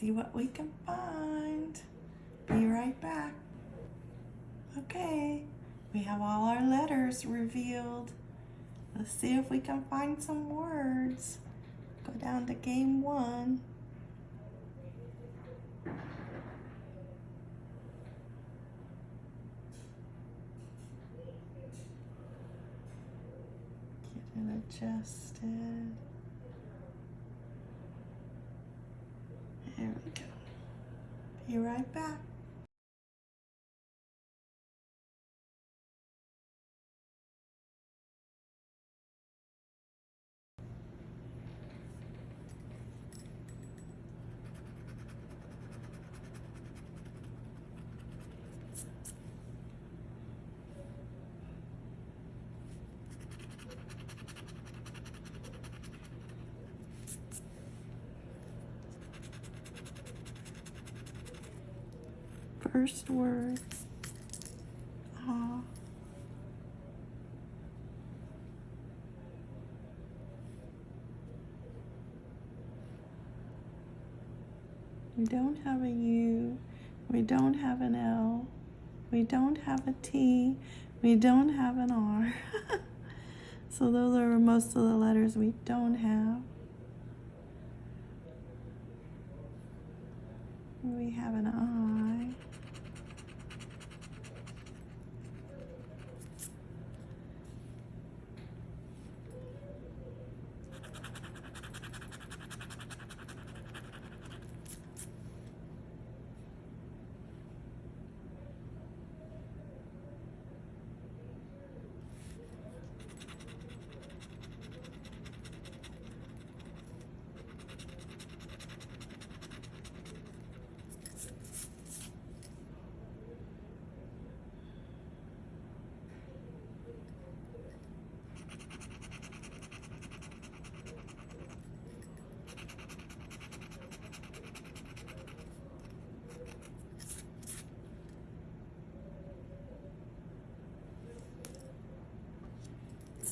see what we can find. Be right back. Okay, we have all our letters revealed. Let's see if we can find some words. Go down to game one. Get it adjusted. There we go. Be right back. First word. We don't have a U. We don't have an L. We don't have a T. We don't have an R. so those are most of the letters we don't have. We have an I.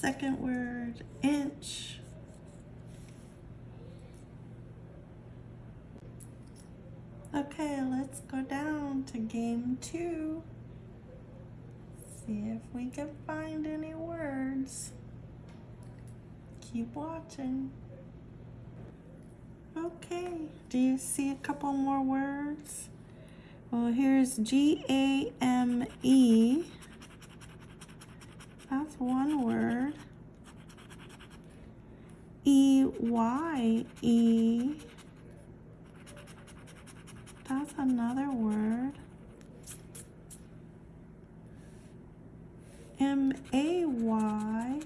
Second word, inch. Okay, let's go down to game two. See if we can find any words. Keep watching. Okay, do you see a couple more words? Well, here's G-A-M-E. One word. E-Y-E. That's another word. M-A-Y.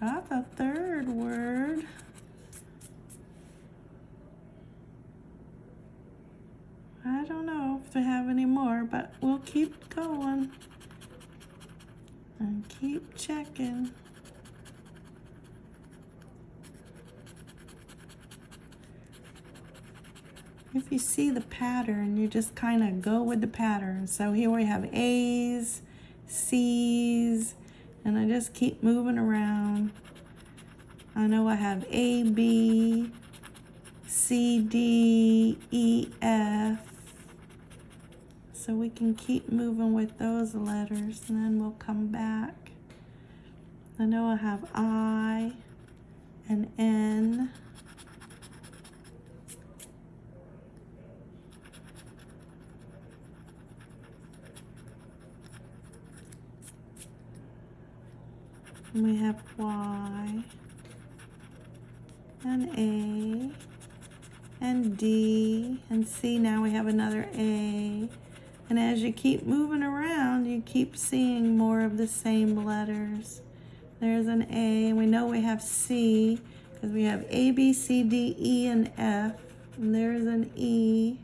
That's a third word. I don't know if they have any more, but we'll keep going and keep checking. If you see the pattern, you just kind of go with the pattern. So here we have A's, C's, and I just keep moving around. I know I have A, B, C, D, E, F, so we can keep moving with those letters and then we'll come back. I know I have I and N. And we have Y and A and D and C. Now we have another A and as you keep moving around, you keep seeing more of the same letters. There's an A, and we know we have C, because we have A, B, C, D, E, and F. And there's an E.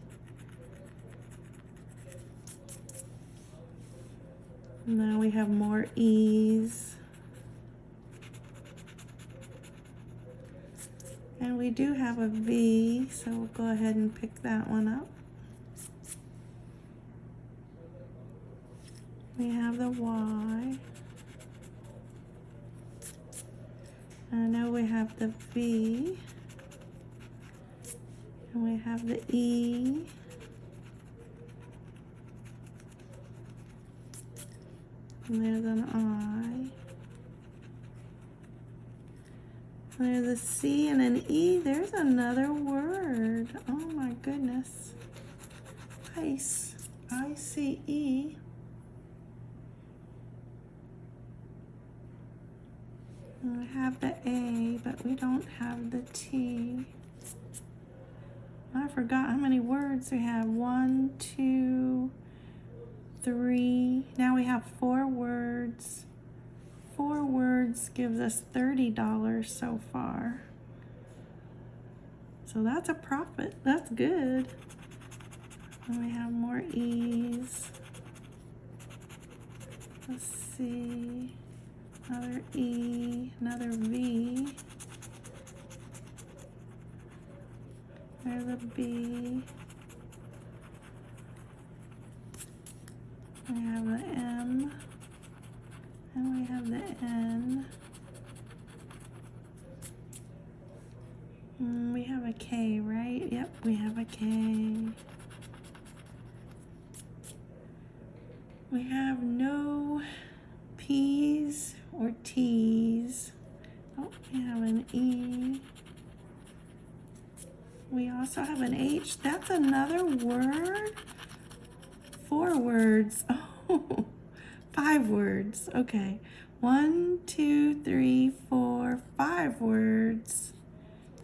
Now we have more E's. And we do have a V, so we'll go ahead and pick that one up. We have the Y. And now we have the V. And we have the E. And there's an I. And There's a C and an E. There's another word. Oh my goodness. Ice. I C E. We have the A, but we don't have the T. I forgot how many words we have. One, two, three. Now we have four words. Four words gives us $30 so far. So that's a profit. That's good. And we have more E's. Let's see. Another E, another V. There's a B. We have the M. And we have the N. Mm, we have a K, right? Yep, we have a K. We have no P's or T's. Oh, we have an E. We also have an H. That's another word. Four words. Oh, five words. Okay. One, two, three, four, five words.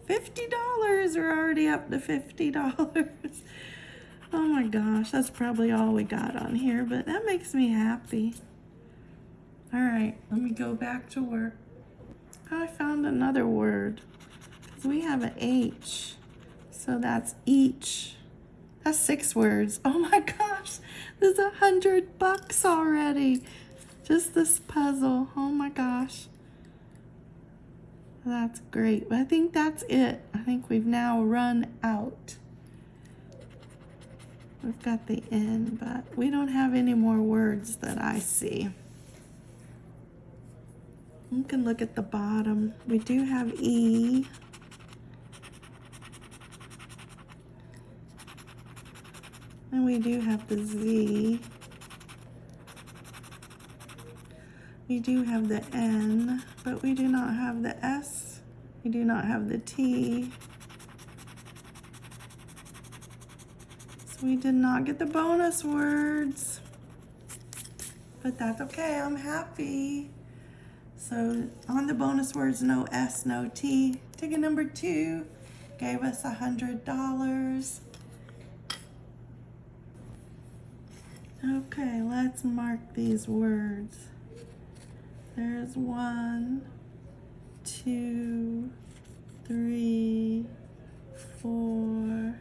$50. We're already up to $50. Oh my gosh, that's probably all we got on here, but that makes me happy. All right, let me go back to work. Oh, I found another word. We have an H, so that's each. That's six words. Oh my gosh, there's a hundred bucks already. Just this puzzle. Oh my gosh. That's great. but I think that's it. I think we've now run out. We've got the N, but we don't have any more words that I see. You can look at the bottom. We do have E. And we do have the Z. We do have the N, but we do not have the S. We do not have the T. So we did not get the bonus words. But that's okay, I'm happy. So on the bonus words, no S, no T. Ticket number two gave us a $100. Okay, let's mark these words. There's one, two, three, four,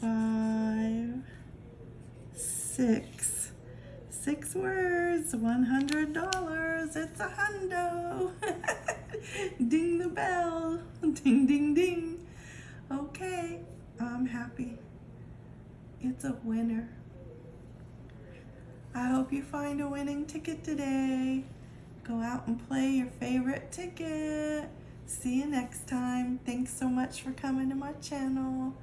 five, six. Six words, $100. It's a hundo. ding the bell. Ding, ding, ding. Okay, I'm happy. It's a winner. I hope you find a winning ticket today. Go out and play your favorite ticket. See you next time. Thanks so much for coming to my channel.